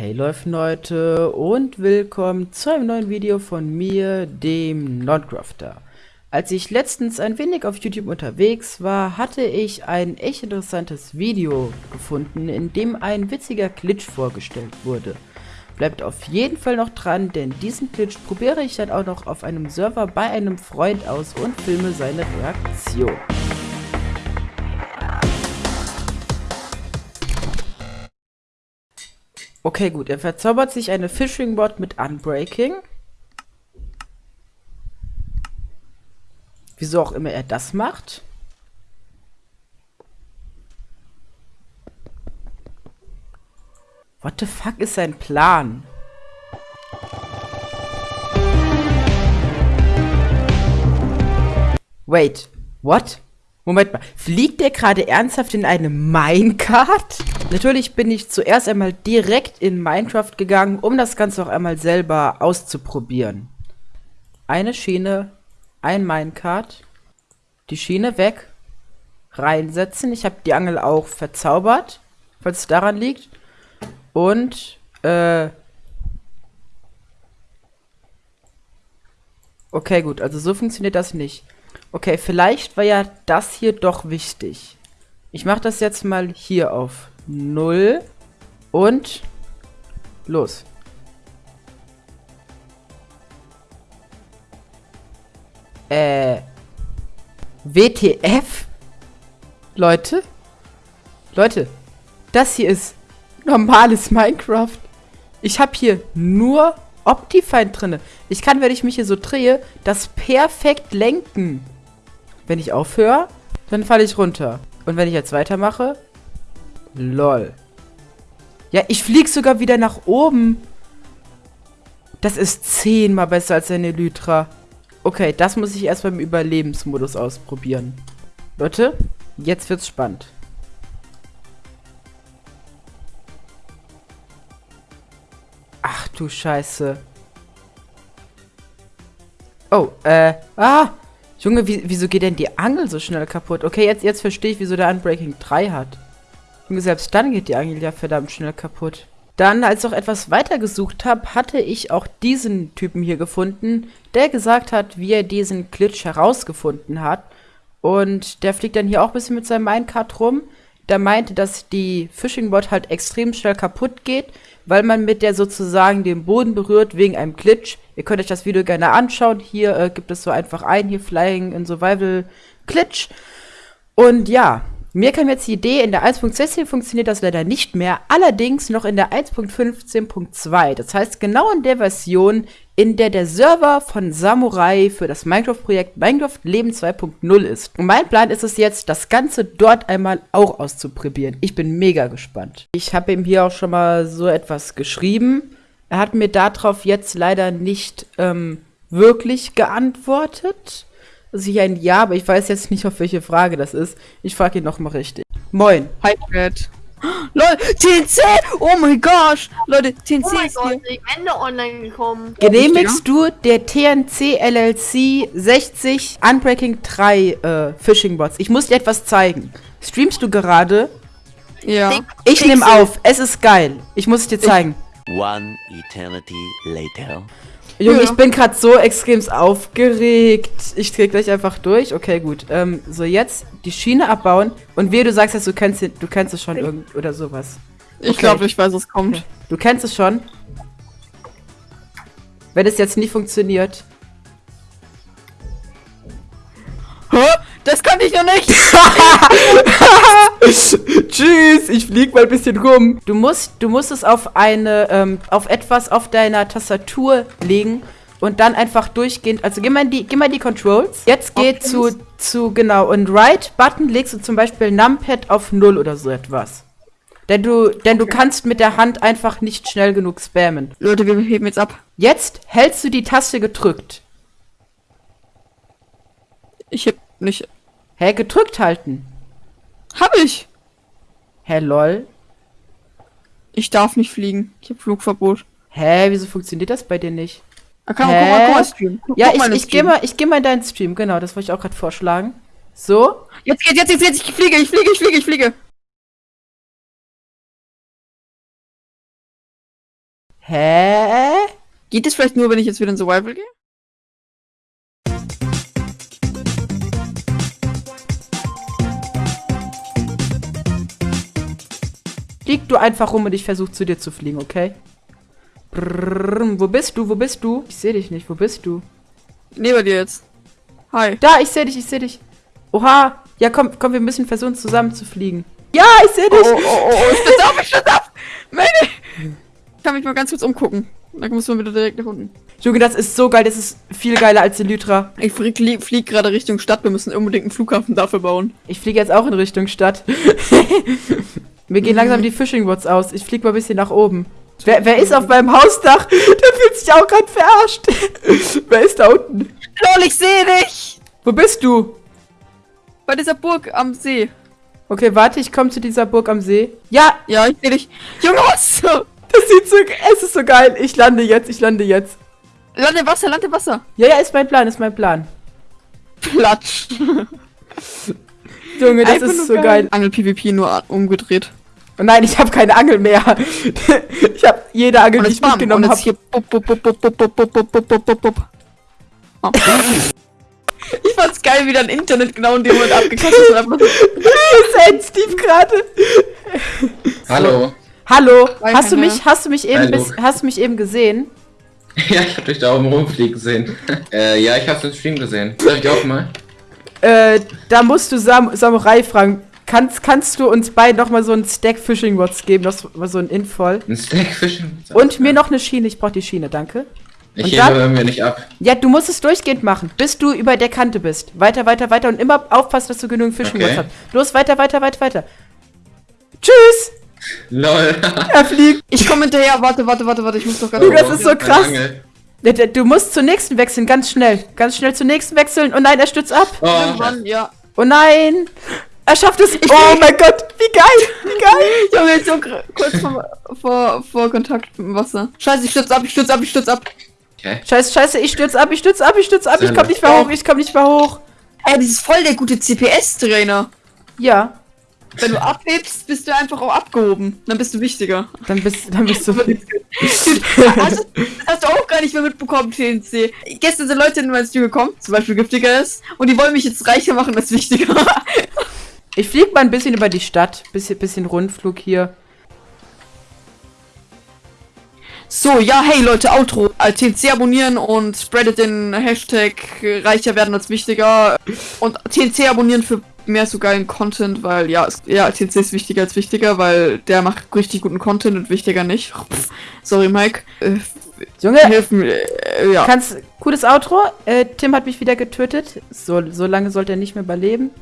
Hey Leute und willkommen zu einem neuen Video von mir, dem Nodcrafter. Als ich letztens ein wenig auf YouTube unterwegs war, hatte ich ein echt interessantes Video gefunden, in dem ein witziger Glitch vorgestellt wurde. Bleibt auf jeden Fall noch dran, denn diesen Glitch probiere ich dann auch noch auf einem Server bei einem Freund aus und filme seine Reaktion. Okay, gut. Er verzaubert sich eine Fishing Bot mit Unbreaking. Wieso auch immer er das macht. What the fuck ist sein Plan? Wait, what? Moment mal, fliegt der gerade ernsthaft in eine Minecart? Natürlich bin ich zuerst einmal direkt in Minecraft gegangen, um das Ganze auch einmal selber auszuprobieren. Eine Schiene, ein Minecart, die Schiene weg, reinsetzen. Ich habe die Angel auch verzaubert, falls es daran liegt. Und, äh... Okay, gut, also so funktioniert das nicht. Okay, vielleicht war ja das hier doch wichtig. Ich mache das jetzt mal hier auf 0 und los. Äh, WTF? Leute? Leute, das hier ist normales Minecraft. Ich habe hier nur Optifine drinne. Ich kann, wenn ich mich hier so drehe, das perfekt lenken. Wenn ich aufhöre, dann falle ich runter. Und wenn ich jetzt weitermache, lol. Ja, ich fliege sogar wieder nach oben. Das ist zehnmal besser als eine Elytra. Okay, das muss ich erst beim Überlebensmodus ausprobieren. Leute, jetzt wird's spannend. Ach du Scheiße. Oh, äh, ah! Junge, wie, wieso geht denn die Angel so schnell kaputt? Okay, jetzt, jetzt verstehe ich, wieso der Unbreaking 3 hat. Junge, selbst dann geht die Angel ja verdammt schnell kaputt. Dann, als ich auch etwas weiter gesucht habe, hatte ich auch diesen Typen hier gefunden, der gesagt hat, wie er diesen Glitch herausgefunden hat. Und der fliegt dann hier auch ein bisschen mit seinem Minecart rum. Der meinte, dass die Fishing Bot halt extrem schnell kaputt geht, weil man mit der sozusagen den Boden berührt wegen einem Glitch. Ihr könnt euch das Video gerne anschauen. Hier äh, gibt es so einfach ein, hier Flying in Survival Glitch. Und ja, mir kam jetzt die Idee, in der 1.16 funktioniert das leider nicht mehr, allerdings noch in der 1.15.2. Das heißt, genau in der Version, in der der Server von Samurai für das Minecraft-Projekt Minecraft Leben 2.0 ist. Und mein Plan ist es jetzt, das Ganze dort einmal auch auszuprobieren. Ich bin mega gespannt. Ich habe ihm hier auch schon mal so etwas geschrieben. Er hat mir darauf jetzt leider nicht ähm, wirklich geantwortet. Also hier ein Ja, aber ich weiß jetzt nicht, auf welche Frage das ist. Ich frage ihn nochmal richtig. Moin. Hi, Fred. Leute, TNC! Oh mein Gott! Leute, TNC oh ist Gott, hier. Ende online gekommen. Genehmigst du der TNC LLC 60 Unbreaking 3 äh, Phishing Bots? Ich muss dir etwas zeigen. Streamst du gerade? Ja. Ich nehme auf. Es ist geil. Ich muss es dir zeigen. One eternity later. Junge, Ja. ich bin gerade so extrem aufgeregt. Ich dreh gleich einfach durch. Okay, gut. Ähm, so jetzt die Schiene abbauen und wehe, du sagst jetzt, du kennst, du kennst es schon irgend oder sowas. Ich Okay. glaube, ich weiß, was kommt. Du kennst es schon. Wenn es jetzt nicht funktioniert. Hä? Das konnte ich noch nicht! Tschüss, ich flieg mal ein bisschen rum. Du musst, du musst es auf eine, ähm, auf etwas auf deiner Tastatur legen und dann einfach durchgehend, also geh mal in die, geh mal in die Controls. Jetzt geh Options? zu, zu, genau, und Right-Button legst du zum Beispiel Numpad auf 0 oder so etwas. Denn du, denn du kannst mit der Hand einfach nicht schnell genug spammen. Leute, wir heben jetzt ab. Jetzt hältst du die Taste gedrückt. Ich heb nicht. Hä, gedrückt halten. Hab ich! Hä, lol. Ich darf nicht fliegen. Ich hab Flugverbot. Hä, wieso funktioniert das bei dir nicht? Ah, komm, Hä? guck mal, guck mal, Stream. Guck, Ja, guck ich, ich gehe Stream. mal, ich geh mal in deinen Stream, genau, das wollte ich auch gerade vorschlagen. So, Jetzt geht's, jetzt, jetzt, jetzt, ich fliege, ich fliege, ich fliege, ich fliege. Hä? Geht es vielleicht nur, wenn ich jetzt wieder in Survival gehe? Flieg du einfach rum und ich versuche zu dir zu fliegen, okay? Brrrr, wo bist du? Wo bist du? Ich sehe dich nicht. Wo bist du? Neben dir jetzt. Hi. Da, ich sehe dich, ich sehe dich. Oha. Ja, komm, komm, wir müssen versuchen zusammen zu fliegen. Ja, ich sehe dich. oh, oh, oh, ich stütze ab, ich stütze ab! Meine! Ich kann mich mal ganz kurz umgucken. Dann muss man wieder direkt nach unten. Junge, das ist so geil. Das ist viel geiler als Elytra. Ich flieg, li- flieg gerade Richtung Stadt. Wir müssen unbedingt einen Flughafen dafür bauen. Ich fliege jetzt auch in Richtung Stadt. Mir gehen langsam die Fishing Rods aus. Ich fliege mal ein bisschen nach oben. Wer, wer ist auf meinem Hausdach? Der fühlt sich auch gerade verarscht. wer ist da unten? Lol, ich sehe dich! Wo bist du? Bei dieser Burg am See. Okay, warte, ich komme zu dieser Burg am See. Ja, Ja, ich sehe dich. Junge, was? das sieht so, es ist so geil. Ich lande jetzt, ich lande jetzt. Lande Wasser, lande Wasser. Ja, ja, ist mein Plan, ist mein Plan. Platsch. Junge, das Einfach ist so geil. Angel PvP nur umgedreht. Oh nein, ich habe keine Angel mehr. ich habe jede Angel, die ich bam, mitgenommen habe. hier bup, bup, bup, bup, bup, bup, bup, bup, bup, bup, bup, bup. Oh. Ich fand's geil, wie dein Internet genau in dem Moment abgekackt ist. einfach so- Steve gerade. Hallo. Hallo, Hi, hast du mich, hast du mich eben, bis, hast du mich eben gesehen? Ja, ich hab dich da oben rumfliegen gesehen. äh, ja, ich hab's im Stream gesehen. Darf ich auch mal? Äh, da musst du Sam Samurai fragen. Kannst, kannst du uns beiden noch mal so einen Stack Fishing Rods geben, das war so ein Involl? Ein Stack Fischen? Und mir noch eine Schiene, ich brauch die Schiene, danke. Ich und hebe dann- irgendwie nicht ab. Ja, du musst es durchgehend machen, bis du über der Kante bist. Weiter, weiter, weiter und immer aufpassen, dass du genügend Fishing Rods Okay. hast. Los, weiter, weiter, weiter, weiter. Tschüss! LOL. Er fliegt. Ich komme hinterher. Warte, warte, warte, warte. Ich muss doch ganz Junge, das ist so krass. Du musst zur nächsten wechseln, ganz schnell. Ganz schnell zur nächsten wechseln. Oh nein, er stürzt ab. Oh, Irgendwann, ja. Oh nein. Er schafft es. Oh mein Gott, wie geil, wie geil. Junge, jetzt so kurz vor, vor, vor Kontakt mit dem Wasser. Scheiße, ich stürze ab, ich stürze ab, ich stürze ab. okay. Scheiße, scheiße, ich stürze ab, ich stürze ab, ich stürze ab. Ich Sehr komm nicht mehr hoch, ich komm nicht mehr hoch. Ey, das ist voll der gute CPS-Trainer. Ja, Wenn du abhebst, bist du einfach auch abgehoben. Dann bist du wichtiger. dann bist, dann bist du... Also, das hast du auch gar nicht mehr mitbekommen, TNC. Gestern sind Leute in mein Stream gekommen, zum Beispiel Giftiger ist, und die wollen mich jetzt reicher machen als wichtiger. Ich flieg mal ein bisschen über die Stadt. Bisschen, bisschen Rundflug hier. So, ja, hey Leute, Outro. TNC abonnieren und spreadet den Hashtag reicher werden als wichtiger. Und TNC abonnieren für mehr so geilen Content, weil ja, es, ja, TNC ist wichtiger als wichtiger, weil der macht richtig guten Content und wichtiger nicht. Pff, sorry, Mike. Äh, Junge, helfen, äh, ja. kannst... Cooles Outro. Äh, Tim hat mich wieder getötet. So, so lange sollte er nicht mehr überleben.